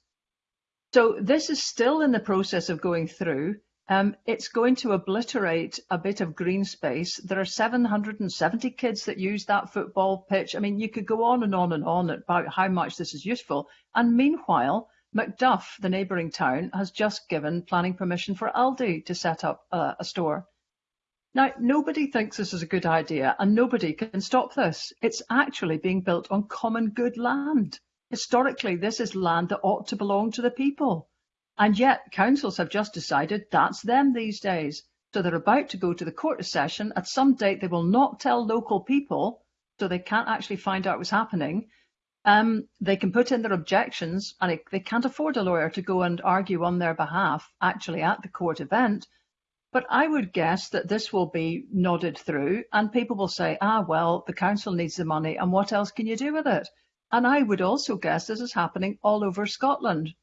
[SPEAKER 2] So this is still in the process of going through. Um, it's going to obliterate a bit of green space. There are 770 kids that use that football pitch. I mean, you could go on and on and on about how much this is useful. And meanwhile, Macduff, the neighbouring town, has just given planning permission for Aldi to set up a, a store. Now, nobody thinks this is a good idea and nobody can stop this. It's actually being built on common good land. Historically, this is land that ought to belong to the people. And yet councils have just decided that's them these days. So they're about to go to the court of session. At some date, they will not tell local people, so they can't actually find out what's happening. Um, they can put in their objections, and it, they can't afford a lawyer to go and argue on their behalf actually at the court event. But I would guess that this will be nodded through, and people will say, ah, well, the council needs the money, and what else can you do with it? And I would also guess this is happening all over Scotland.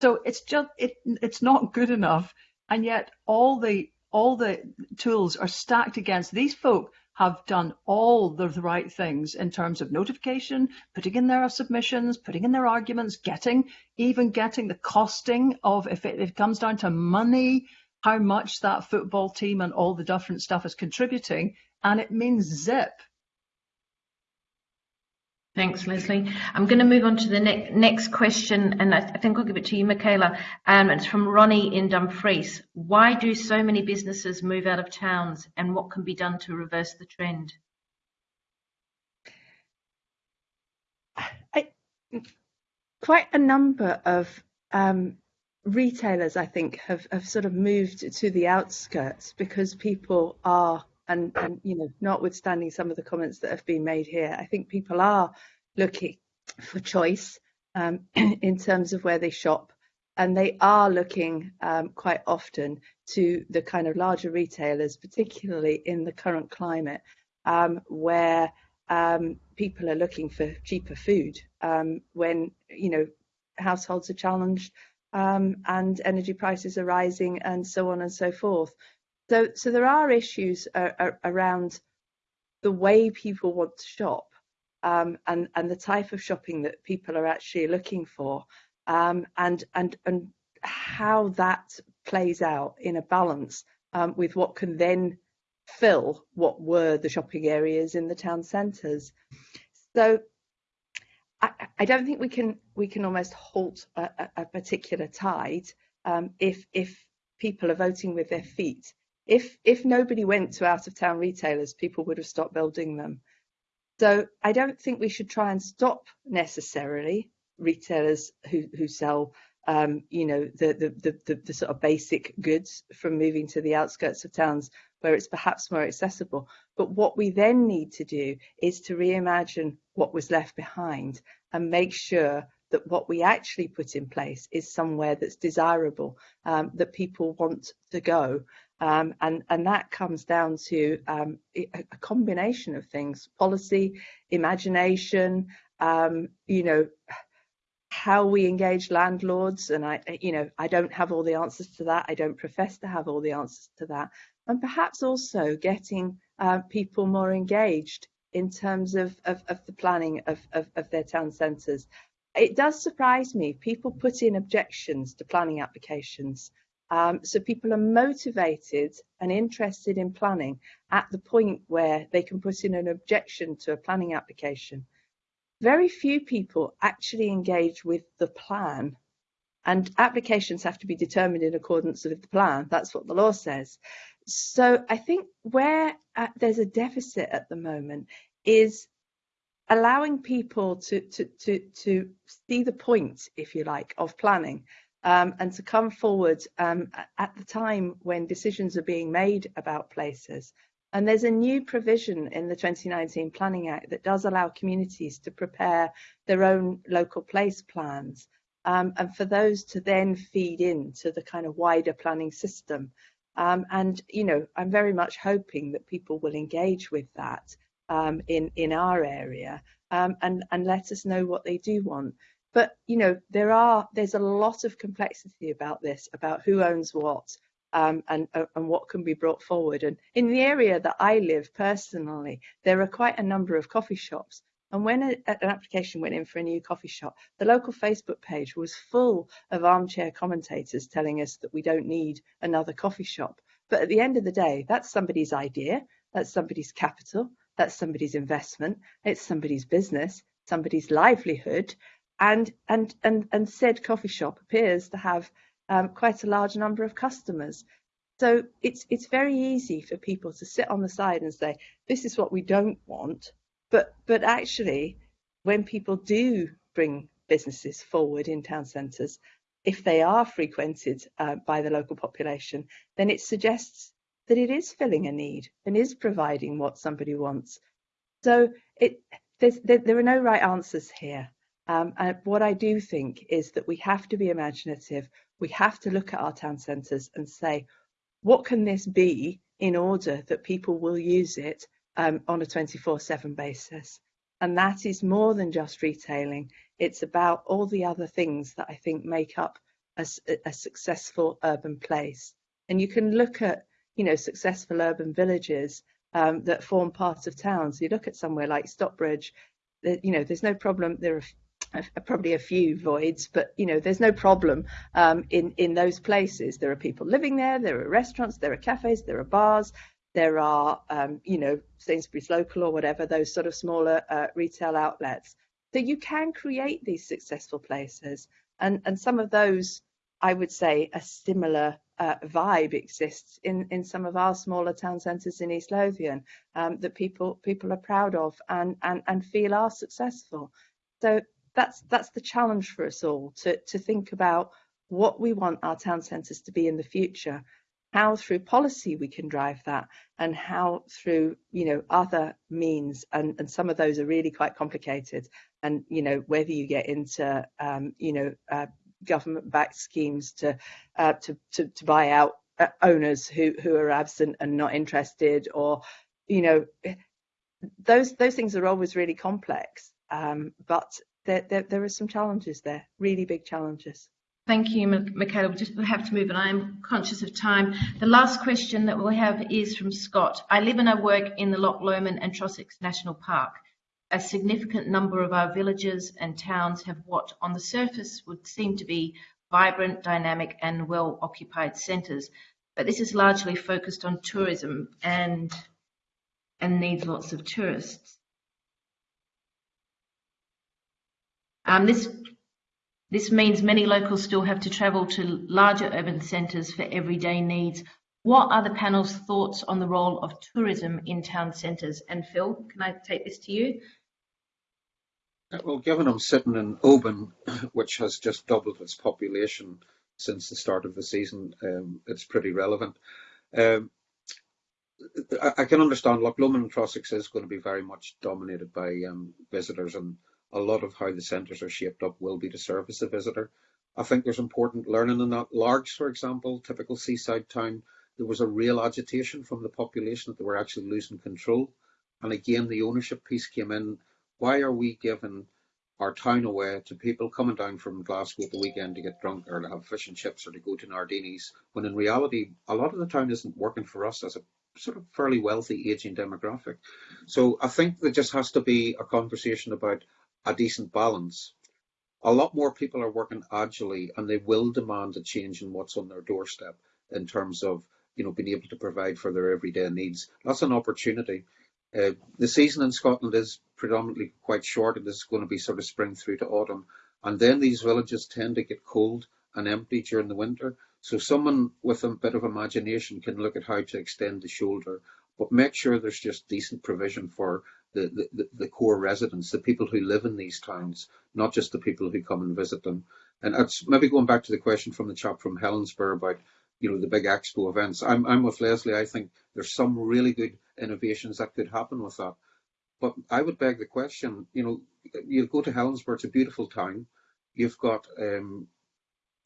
[SPEAKER 2] So it's just it it's not good enough, and yet all the all the tools are stacked against these folk have done all the right things in terms of notification, putting in their submissions, putting in their arguments, getting even getting the costing of if it, if it comes down to money, how much that football team and all the different stuff is contributing, and it means zip
[SPEAKER 1] Thanks, Lesley. I'm going to move on to the ne next question, and I, th I, think I'll give it to you, Michaela. Um, it's from Ronnie in Dumfries. Why do so many businesses move out of towns, and what can be done to reverse the trend?
[SPEAKER 5] I, quite a number of um, retailers, I think, have, have sort of moved to the outskirts because people are, and, and you know, notwithstanding some of the comments that have been made here, I think people are looking for choice um, in terms of where they shop. And they are looking um, quite often to the kind of larger retailers, particularly in the current climate, um, where um, people are looking for cheaper food um, when you know households are challenged um, and energy prices are rising and so on and so forth. So, so there are issues uh, uh, around the way people want to shop um, and, and the type of shopping that people are actually looking for um, and, and, and how that plays out in a balance um, with what can then fill what were the shopping areas in the town centres. So I, don't think we can we can almost halt a, a particular tide um, if if people are voting with their feet. If if nobody went to out of town retailers, people would have stopped building them. So I don't think we should try and stop necessarily retailers who who sell um, you know the the, the the the sort of basic goods from moving to the outskirts of towns where it's perhaps more accessible. But what we then need to do is to reimagine what was left behind and make sure that what we actually put in place is somewhere that's desirable, um, that people want to go. Um, and, and that comes down to um, a, a, combination of things, policy, imagination, um, you know, how we engage landlords. And I, you know, I don't have all the answers to that. I don't profess to have all the answers to that and perhaps also getting uh, people more engaged in terms of, of, of the planning of, of, of their town centres. It does surprise me, people put in objections to planning applications. Um, so people are motivated and interested in planning at the point where they can put in an objection to a planning application. Very few people actually engage with the plan and applications have to be determined in accordance with the plan. That's what the law says. So I think where uh, there's a deficit at the moment is allowing people to, to, to, to see the point, if you like, of planning um, and to come forward um, at the time when decisions are being made about places. And there's a new provision in the 2019 Planning Act that does allow communities to prepare their own local place plans um, and for those to then feed into the kind of wider planning system. Um, and, you know, I'm very much hoping that people will engage with that um, in, in our area um, and, and let us know what they do want. But, you know, there are, there's a lot of complexity about this, about who owns what, um, and, uh, and what can be brought forward. And in the area that I live personally, there are quite a number of coffee shops and when a, an application went in for a new coffee shop, the local Facebook page was full of armchair commentators telling us that we don't need another coffee shop. But at the end of the day, that's somebody's idea, that's somebody's capital, that's somebody's investment, it's somebody's business, somebody's livelihood, and and and and said coffee shop appears to have um, quite a large number of customers. So it's it's very easy for people to sit on the side and say, this is what we don't want, but but actually, when people do bring businesses forward in town centres, if they are frequented uh, by the local population, then it suggests that it is filling a need and is providing what somebody wants. So it there, there, are no right answers here. Um, and what I do think is that we have to be imaginative. We have to look at our town centres and say, what can this be in order that people will use it um, on a 24 7 basis. And that is more than just retailing. It's about all the other things that I think make up a, a successful urban place. And you can look at, you know, successful urban villages um, that form part of towns. You look at somewhere like Stockbridge, you know, there's no problem. There are probably a few voids, but you know, there's no problem um, in in those places. There are people living there. There are restaurants. There are cafes. There are bars there are, um, you know, Sainsbury's local or whatever, those sort of smaller uh, retail outlets. So you can create these successful places. And, and some of those, I would say, are similar uh, vibe exists in, in some of our smaller town centres in East Lothian um, that people people are proud of and, and, and feel are successful. So that's that's the challenge for us all to, to think about what we want our town centres to be in the future, how through policy we can drive that, and how through you know other means, and, and some of those are really quite complicated. And you know whether you get into um, you know uh, government-backed schemes to, uh, to to to buy out uh, owners who who are absent and not interested, or you know those those things are always really complex. Um, but there, there, there are some challenges there, really big challenges.
[SPEAKER 1] Thank you, Michaela. We just have to move, and I am conscious of time. The last question that we'll have is from Scott. I live and I work in the Loch Lomond and Trossachs National Park. A significant number of our villages and towns have what, on the surface, would seem to be vibrant, dynamic, and well occupied centres. But this is largely focused on tourism and, and needs lots of tourists. Um, this this means many locals still have to travel to larger urban centres for everyday needs. What are the panel's thoughts on the role of tourism in town centres? And Phil, can I take this to you?
[SPEAKER 3] Well, given I'm sitting in Oban, which has just doubled its population since the start of the season, um, it's pretty relevant. Um, I, I, can understand, Loch Lomond and Trossachs is going to be very much dominated by um, visitors and a lot of how the centres are shaped up will be to service the visitor. I think there's important learning in that. Largs, for example, typical seaside town, there was a real agitation from the population that they were actually losing control. And again, the ownership piece came in. Why are we giving our town away to people coming down from Glasgow at the weekend to get drunk or to have fish and chips or to go to Nardini's, when in reality, a lot of the town isn't working for us as a sort of fairly wealthy aging demographic. So I think there just has to be a conversation about a decent balance. A lot more people are working agilely and they will demand a change in what's on their doorstep in terms of you know being able to provide for their everyday needs. That's an opportunity. Uh, the season in Scotland is predominantly quite short. And It is going to be sort of spring through to autumn. And then these villages tend to get cold and empty during the winter. So someone with a bit of imagination can look at how to extend the shoulder, but make sure there's just decent provision for the, the, the core residents, the people who live in these towns, not just the people who come and visit them. And it's maybe going back to the question from the chap from Helensburgh about, you know, the big expo events. I'm, I'm with Lesley. I think there's some really good innovations that could happen with that. But I would beg the question, you know, you go to Helensburgh, it's a beautiful town. You've got um,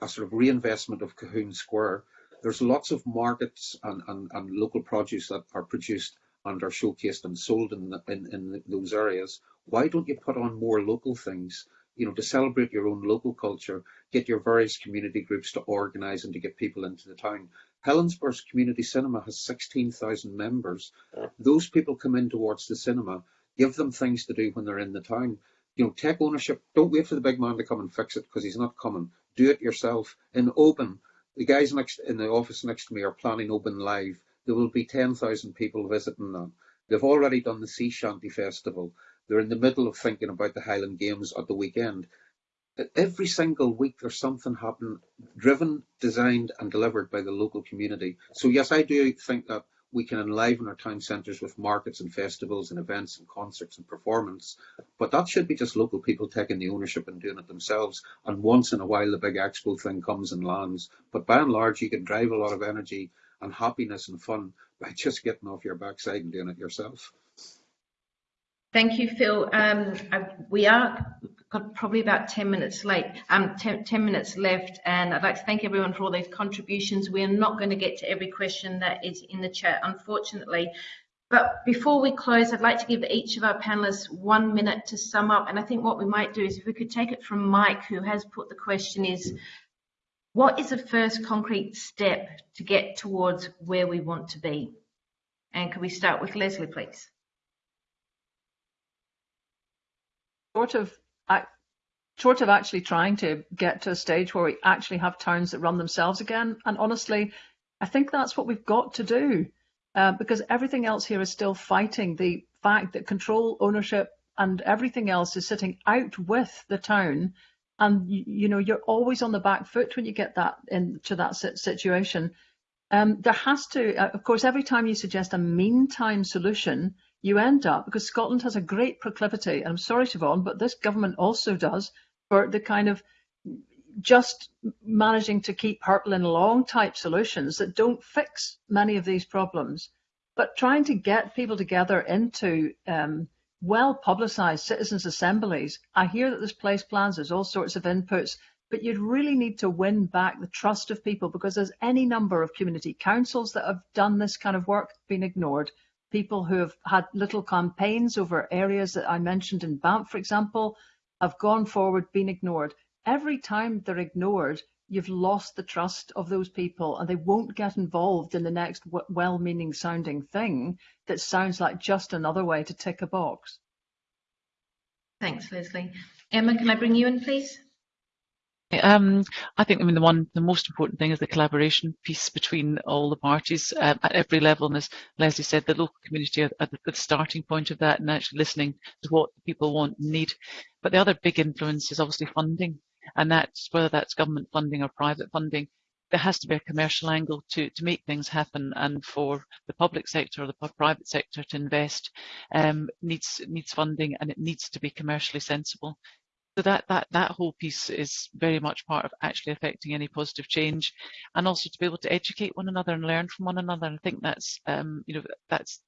[SPEAKER 3] a sort of reinvestment of Colquhoun Square. There's lots of markets and, and, and local produce that are produced and are showcased and sold in, the, in, in those areas, why don't you put on more local things? You know, to celebrate your own local culture, get your various community groups to organise and to get people into the town. Helensburgh's community cinema has 16,000 members. Those people come in towards the cinema, give them things to do when they're in the town. You know, take ownership. Don't wait for the big man to come and fix it because he's not coming. Do it yourself. In Oban, the guys next in the office next to me are planning Oban Live there will be 10,000 people visiting them. They've already done the Sea Shanty Festival. They're in the middle of thinking about the Highland Games at the weekend. Every single week there's something happening, driven, designed and delivered by the local community. So yes, I do think that we can enliven our town centres with markets and festivals and events and concerts and performance. But that should be just local people taking the ownership and doing it themselves. And once in a while the big expo thing comes and lands. But by and large you can drive a lot of energy and happiness and fun by just getting off your backside and doing it yourself.
[SPEAKER 1] Thank you, Phil. Um, I, we are probably about 10 minutes late, um, 10, 10, minutes left, and I'd like to thank everyone for all those contributions. We are not going to get to every question that is in the chat, unfortunately. But before we close, I'd like to give each of our panelists one minute to sum up. And I think what we might do is if we could take it from Mike, who has put the question is, what is the first concrete step to get towards where we want to be? And can we start with Lesley, please?
[SPEAKER 2] Short of, short of actually trying to get to a stage where we actually have towns that run themselves again, and honestly, I think that's what we've got to do, uh, because everything else here is still fighting the fact that control, ownership, and everything else is sitting out with the town and you, know you're always on the back foot when you get that into that situation. Um, there has to, uh, of course, every time you suggest a meantime solution, you end up because Scotland has a great proclivity, and I'm sorry, Siobhan, but this government also does for the kind of just managing to keep hurtling along type solutions that don't fix many of these problems, but trying to get people together into um, well publicized citizens' assemblies. I hear that there's place plans, there's all sorts of inputs, but you'd really need to win back the trust of people because there's any number of community councils that have done this kind of work been ignored. People who have had little campaigns over areas that I mentioned in Banff, for example, have gone forward, been ignored. Every time they're ignored, you've lost the trust of those people and they won't get involved in the next well-meaning sounding thing that sounds like just another way to tick a box.
[SPEAKER 1] Thanks, Lesley. Emma, can I bring you in, please?
[SPEAKER 4] Um, I think I mean the one the most important thing is the collaboration piece between all the parties um, at every level. And as Lesley said, the local community are at the starting point of that and actually listening to what people want and need. But the other big influence is obviously funding, and that's whether that's government funding or private funding. There has to be a commercial angle to to make things happen, and for the public sector or the private sector to invest um, needs needs funding, and it needs to be commercially sensible. So that, that, that whole piece is very much part of actually affecting any positive change and also to be able to educate one another and learn from one another. And I think that's, um, you know, that's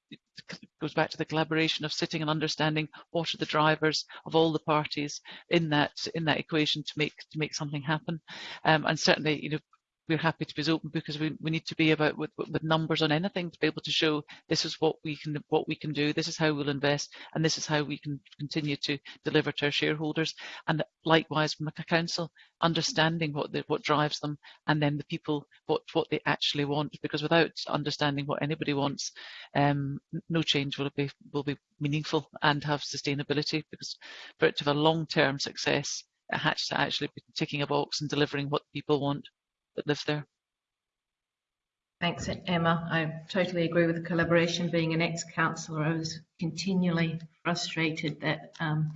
[SPEAKER 4] goes back to the collaboration of sitting and understanding what are the drivers of all the parties in that in that equation to make to make something happen. Um, and certainly, you know, we're happy to be open because we, we need to be about with, with numbers on anything to be able to show this is what we can what we can do this is how we'll invest and this is how we can continue to deliver to our shareholders. And likewise from the council understanding what the, what drives them and then the people what what they actually want because without understanding what anybody wants um, no change will be will be meaningful and have sustainability because for it to have a long-term success it has to actually be ticking a box and delivering what people want that live there.
[SPEAKER 1] Thanks, Emma. I totally agree with the collaboration. Being an ex-councillor, I was continually frustrated that um,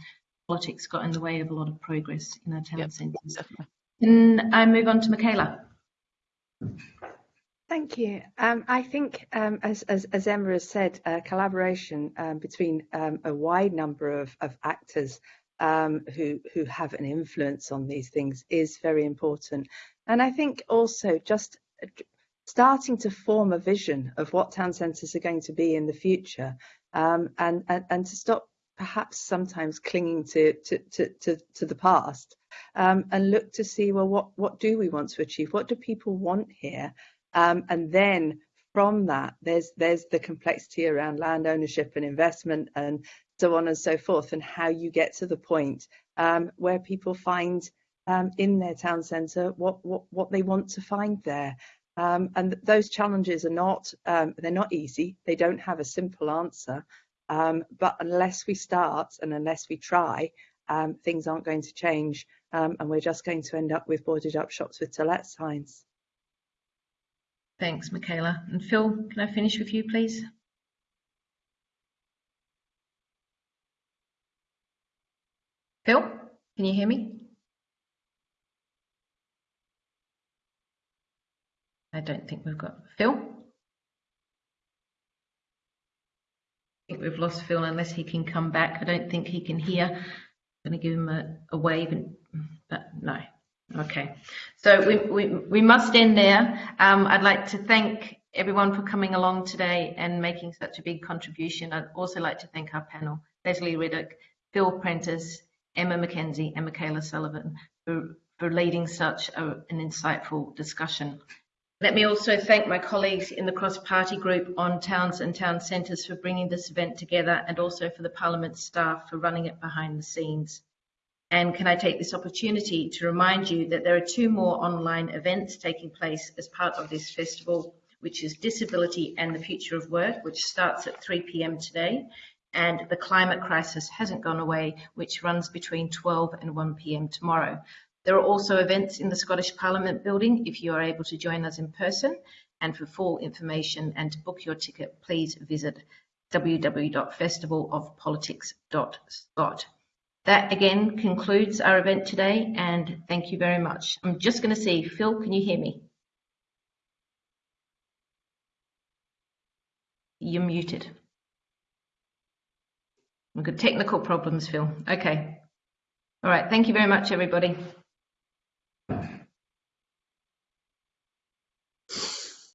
[SPEAKER 1] politics got in the way of a lot of progress in our town yep, centres. Can I move on to Michaela?
[SPEAKER 5] Thank you. Um, I think, um, as, as, as, Emma has said, uh, collaboration um, between um, a wide number of, of actors um, who, who have an influence on these things is very important. And I think also just starting to form a vision of what town centres are going to be in the future um, and, and, and to stop perhaps sometimes clinging to, to, to, to, to the past um, and look to see, well, what, what do we want to achieve? What do people want here? Um, and then from that, there's, there's the complexity around land ownership and investment and so on and so forth, and how you get to the point um, where people find um, in their town centre what, what, what they want to find there. Um, and those challenges are not, um, they're not easy. They don't have a simple answer. Um, but unless we start and unless we try, um, things aren't going to change. Um, and we're just going to end up with boarded up shops with to let signs.
[SPEAKER 1] Thanks, Michaela. And Phil, can I finish with you, please? Phil, can you hear me? I don't think we've got Phil. I think we've lost Phil unless he can come back. I don't think he can hear. I'm going to give him a, a wave, and, but no. Okay, so we, we, we must end there. Um, I'd like to thank everyone for coming along today and making such a big contribution. I'd also like to thank our panel, Lesley Riddoch, Phil Prentice, Emma McKenzie and Michaela Sullivan for, for leading such a, an insightful discussion. Let me also thank my colleagues in the cross-party group on towns and town centres for bringing this event together and also for the Parliament staff for running it behind the scenes. And can I take this opportunity to remind you that there are two more online events taking place as part of this festival, which is Disability and the Future of Work, which starts at 3 p.m. today, and The Climate Crisis Hasn't Gone Away, which runs between 12 and 1 p.m. tomorrow. There are also events in the Scottish Parliament building if you are able to join us in person. And for full information and to book your ticket, please visit www.festivalofpolitics.scot. That again concludes our event today and thank you very much. I'm just going to see, Phil, can you hear me? You're muted. We've got technical problems, Phil. Okay. All right. Thank you very much, everybody.